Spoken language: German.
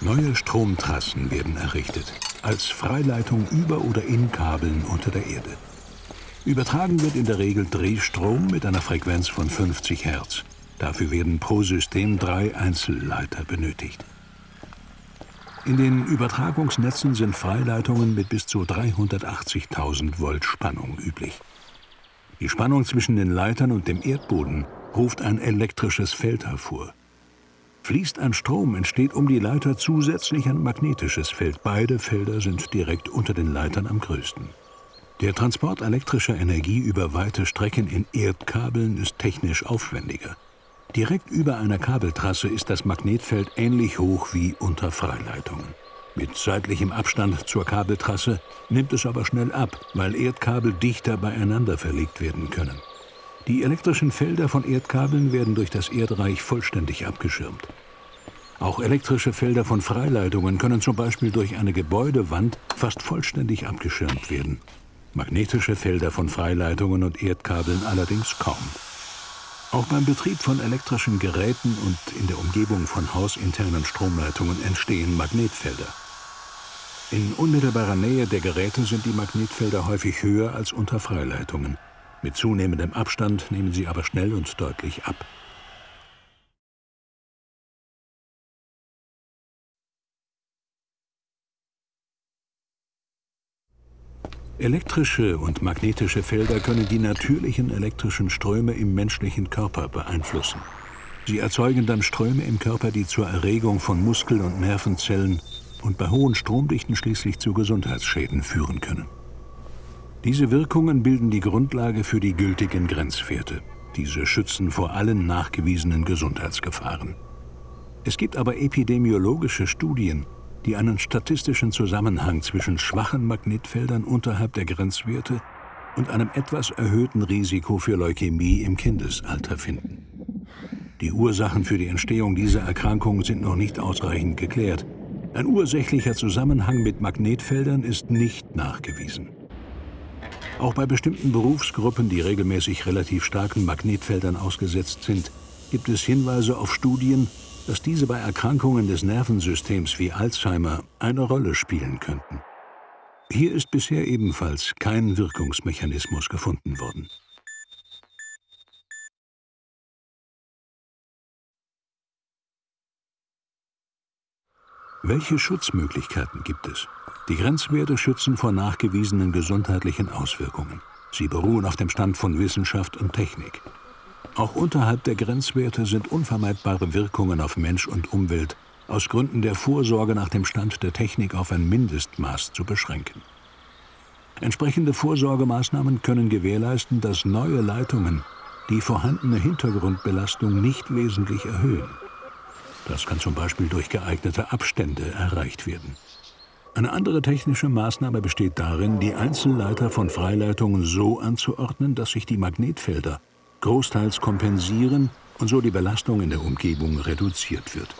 Neue Stromtrassen werden errichtet, als Freileitung über oder in Kabeln unter der Erde. Übertragen wird in der Regel Drehstrom mit einer Frequenz von 50 Hertz. Dafür werden pro System drei Einzelleiter benötigt. In den Übertragungsnetzen sind Freileitungen mit bis zu 380.000 Volt Spannung üblich. Die Spannung zwischen den Leitern und dem Erdboden ruft ein elektrisches Feld hervor. Fließt ein Strom, entsteht um die Leiter zusätzlich ein magnetisches Feld. Beide Felder sind direkt unter den Leitern am größten. Der Transport elektrischer Energie über weite Strecken in Erdkabeln ist technisch aufwendiger. Direkt über einer Kabeltrasse ist das Magnetfeld ähnlich hoch wie unter Freileitungen. Mit seitlichem Abstand zur Kabeltrasse nimmt es aber schnell ab, weil Erdkabel dichter beieinander verlegt werden können. Die elektrischen Felder von Erdkabeln werden durch das Erdreich vollständig abgeschirmt. Auch elektrische Felder von Freileitungen können zum Beispiel durch eine Gebäudewand fast vollständig abgeschirmt werden. Magnetische Felder von Freileitungen und Erdkabeln allerdings kaum. Auch beim Betrieb von elektrischen Geräten und in der Umgebung von hausinternen Stromleitungen entstehen Magnetfelder. In unmittelbarer Nähe der Geräte sind die Magnetfelder häufig höher als unter Freileitungen. Mit zunehmendem Abstand nehmen sie aber schnell und deutlich ab. Elektrische und magnetische Felder können die natürlichen elektrischen Ströme im menschlichen Körper beeinflussen. Sie erzeugen dann Ströme im Körper, die zur Erregung von Muskel- und Nervenzellen und bei hohen Stromdichten schließlich zu Gesundheitsschäden führen können. Diese Wirkungen bilden die Grundlage für die gültigen Grenzwerte. Diese schützen vor allen nachgewiesenen Gesundheitsgefahren. Es gibt aber epidemiologische Studien, die einen statistischen Zusammenhang zwischen schwachen Magnetfeldern unterhalb der Grenzwerte und einem etwas erhöhten Risiko für Leukämie im Kindesalter finden. Die Ursachen für die Entstehung dieser Erkrankung sind noch nicht ausreichend geklärt, ein ursächlicher Zusammenhang mit Magnetfeldern ist nicht nachgewiesen. Auch bei bestimmten Berufsgruppen, die regelmäßig relativ starken Magnetfeldern ausgesetzt sind, gibt es Hinweise auf Studien, dass diese bei Erkrankungen des Nervensystems wie Alzheimer eine Rolle spielen könnten. Hier ist bisher ebenfalls kein Wirkungsmechanismus gefunden worden. Welche Schutzmöglichkeiten gibt es? Die Grenzwerte schützen vor nachgewiesenen gesundheitlichen Auswirkungen. Sie beruhen auf dem Stand von Wissenschaft und Technik. Auch unterhalb der Grenzwerte sind unvermeidbare Wirkungen auf Mensch und Umwelt aus Gründen der Vorsorge nach dem Stand der Technik auf ein Mindestmaß zu beschränken. Entsprechende Vorsorgemaßnahmen können gewährleisten, dass neue Leitungen die vorhandene Hintergrundbelastung nicht wesentlich erhöhen. Das kann zum Beispiel durch geeignete Abstände erreicht werden. Eine andere technische Maßnahme besteht darin, die Einzelleiter von Freileitungen so anzuordnen, dass sich die Magnetfelder großteils kompensieren und so die Belastung in der Umgebung reduziert wird.